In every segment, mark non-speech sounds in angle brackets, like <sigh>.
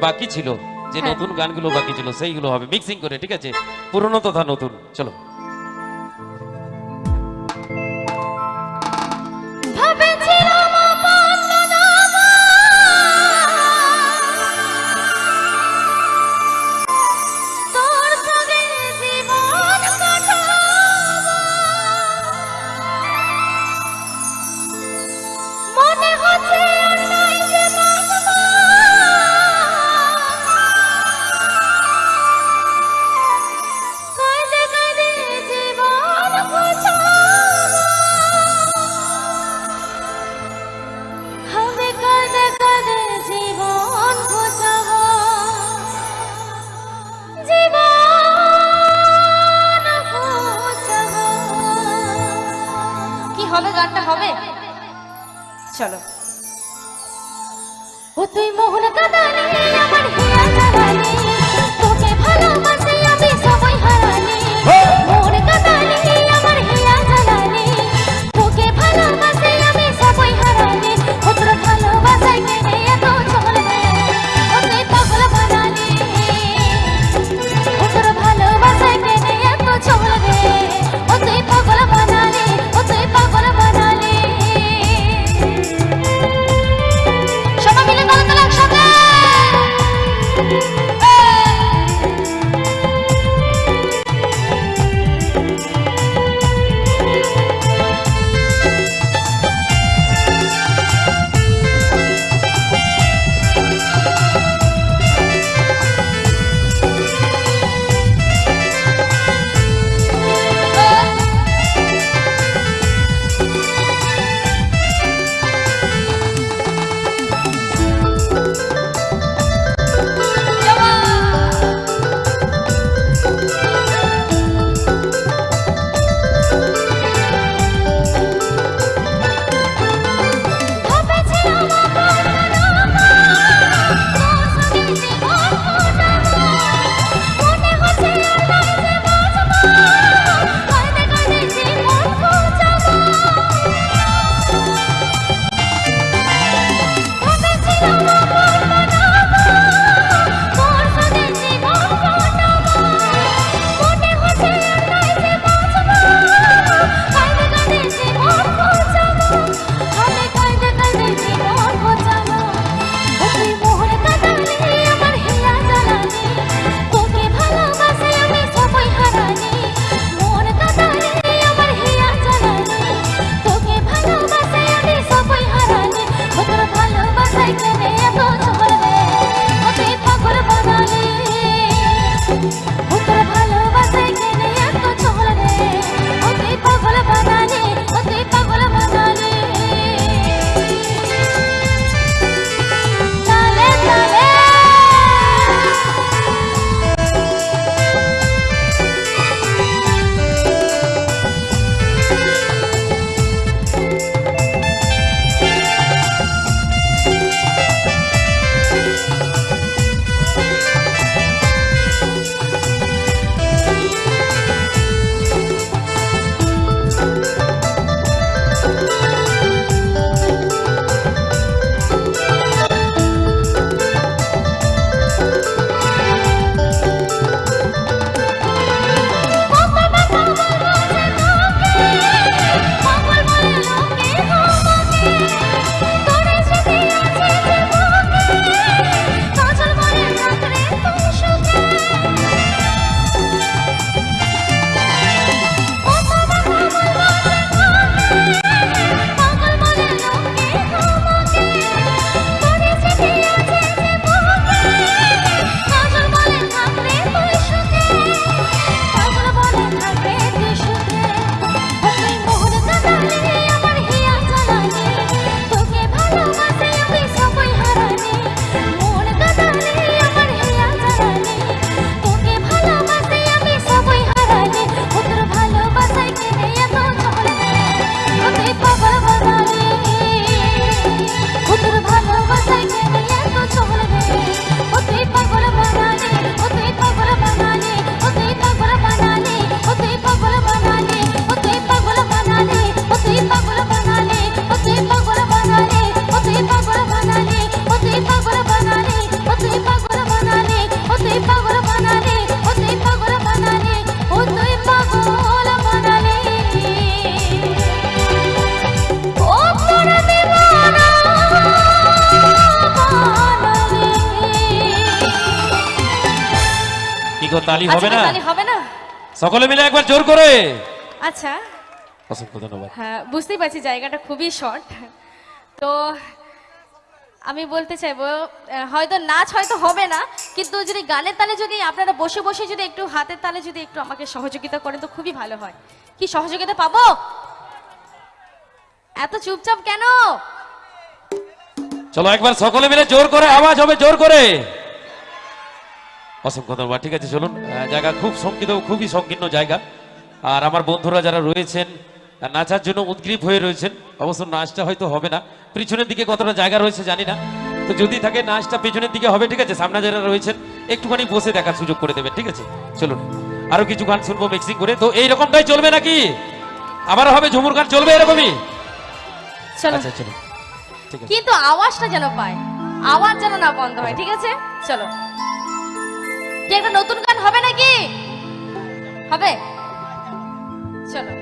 বাকি ছিল যে হ্যাঁ। নতুন গানগুলো বাকি ছিল সেইগুলো হবে। মিক্সিং করে ঠিক আছে? পুরনো তথা নতুন। চলো। তো তালি আচ্ছা হবে না। তাহলে হবে না? সকলে মিলে একবার জোর করে। আচ্ছা। অসংখ্য ধন্যবাদ। হ্যাঁ বুঝতেই পারছি জায়গাটা খুবই শর্ট। তো আমি বলতে চাইব হয়তো নাচ হয়তো হবে না কিন্তু যদি গানের তালে যদি আপনারা বসে বসে যদি একটু হাতের তালে যদি একটু আমাকে সহযোগিতা করেন তো খুবই ভালো হয়। কি সহযোগিতা পাবো? এত চুপচাপ কেন? চলো একবার সকলে মিলে জোর করে আওয়াজ হবে জোর করে। অসংখ্য ধন্যবাদ। ঠিক আছে চলুন। জায়গা খুব সংকীর্ণ খুবই সংকীর্ণ জায়গা। আর আমার বন্ধুরা যারা রয়েছেন নাচার জন্য উদ্গ্রীব হয়ে রয়েছেন অবশ্য নাচটা হয়তো হবে না। পিছনের দিকে কতটা জায়গা রয়েছে জানি না। তো যদি থাকে নাচটা পেছনের দিকে হবে ঠিক আছে? সামনে যারা রয়েছেন একটুখানি বসে দেখার সুযোগ করে দেবেন ঠিক আছে? চলুন। আরও কিছু গান শুনব মিক্সিং করে। তো এই রকমটাই চলবে নাকি? আবার হবে ঝুমুর গান চলবে এরকমই? আচ্ছা চলো কিন্তু আওয়াজটা যেন পায়। আওয়াজ যেন না বন্ধ হয় ঠিক আছে? চলো। কি একটা নতুন গান হবে নাকি? হবে? চলো।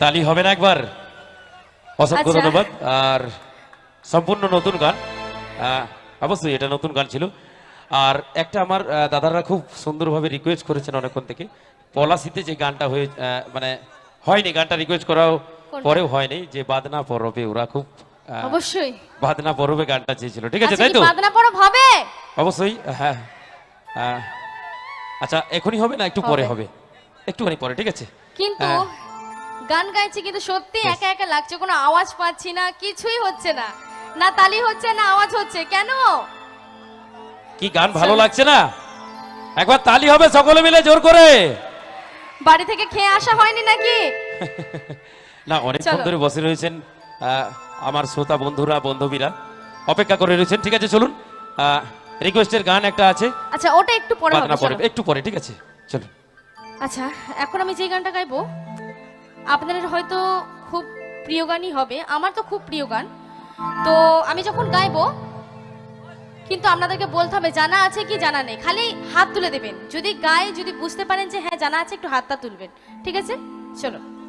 তালি হবে না একবার। অসংখ্য আচ্ছা। ধন্যবাদ। আর সম্পূর্ণ নতুন গান। অবশ্যই এটা নতুন গান ছিল। আর একটা আমার দাদারা খুব সুন্দরভাবে রিকোয়েস্ট করেছেন অনেকক্ষণ থেকে। পলাশিতে যে গানটা হয়ে মানে হয়নি গানটা রিকোয়েস্ট করাও পরেও হয়নি যে বাদনা পরবে। ওরা খুব অবশ্যই। বাদনা পরবে গানটা চেয়েছিল। ঠিক আছে আচ্ছা তাই তো? বাদনা পরব হবে? অবশ্যই হ্যাঁ। আচ্ছা এখনই হবে না? একটু পরে হবে। হবে। একটুখানি পরে ঠিক আছে? কিন্তু হ্যাঁ। গান গাইছি কিন্তু সত্যি একা একা লাগছে কোনো আওয়াজ পাচ্ছি না কিছুই হচ্ছে না। না তালি হচ্ছে না আওয়াজ হচ্ছে কেন? কি গান ভালো লাগছে না? একবার তালি হবে সকলে মিলে জোর করে। বাড়ি থেকে খেয়ে আসা হয়নি নাকি? <laughs> না অনেকক্ষণ চলো। ধরে বসে রয়েছেন আমার শ্রোতা বন্ধুরা বান্ধবীরা। অপেক্ষা করে রয়েছেন ঠিক আছে চলুন। রিকোয়েস্টের গান একটা আছে। আচ্ছা ওটা একটু পরে পরে একটু পরে ঠিক আছে চলুন। আচ্ছা এখন আমি যে গানটা গাইবো আপনাদের হয়তো খুব প্রিয় গানই হবে। আমার তো খুব প্রিয় গান। তো আমি যখন গাইবো, কিন্তু আপনাদেরকে বলতে হবে, জানা আছে কি জানা নেই। খালি হাত তুলে দেবেন। যদি গায়ে যদি বুঝতে পারেন যে হ্যাঁ জানা আছে, একটু হাতটা তুলবেন। ঠিক আছে? চলো।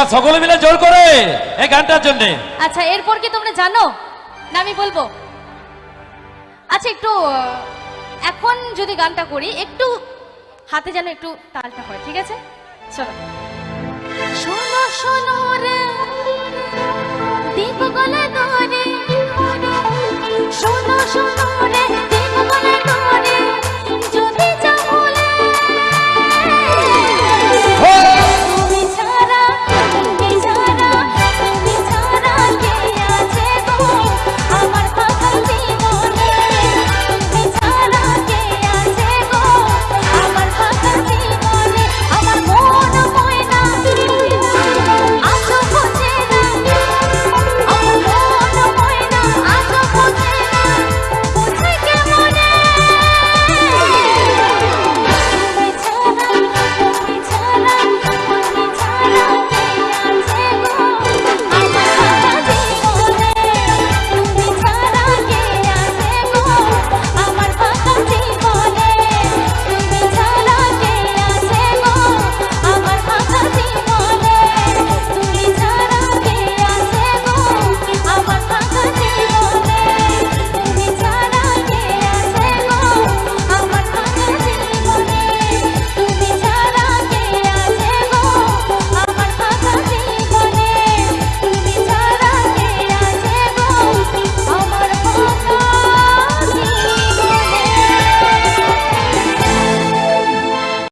একবার সকলে মিলে জোর করে এই গানটার জন্য। আচ্ছা এরপর কি তোমরা জানো? না, আমি বলব। আচ্ছা একটু এখন যদি গানটা করি, একটু হাতে যেন একটু তালটা হয় ঠিক আছে? চলো। শোনো শোনো রে দীপ গলা ধরে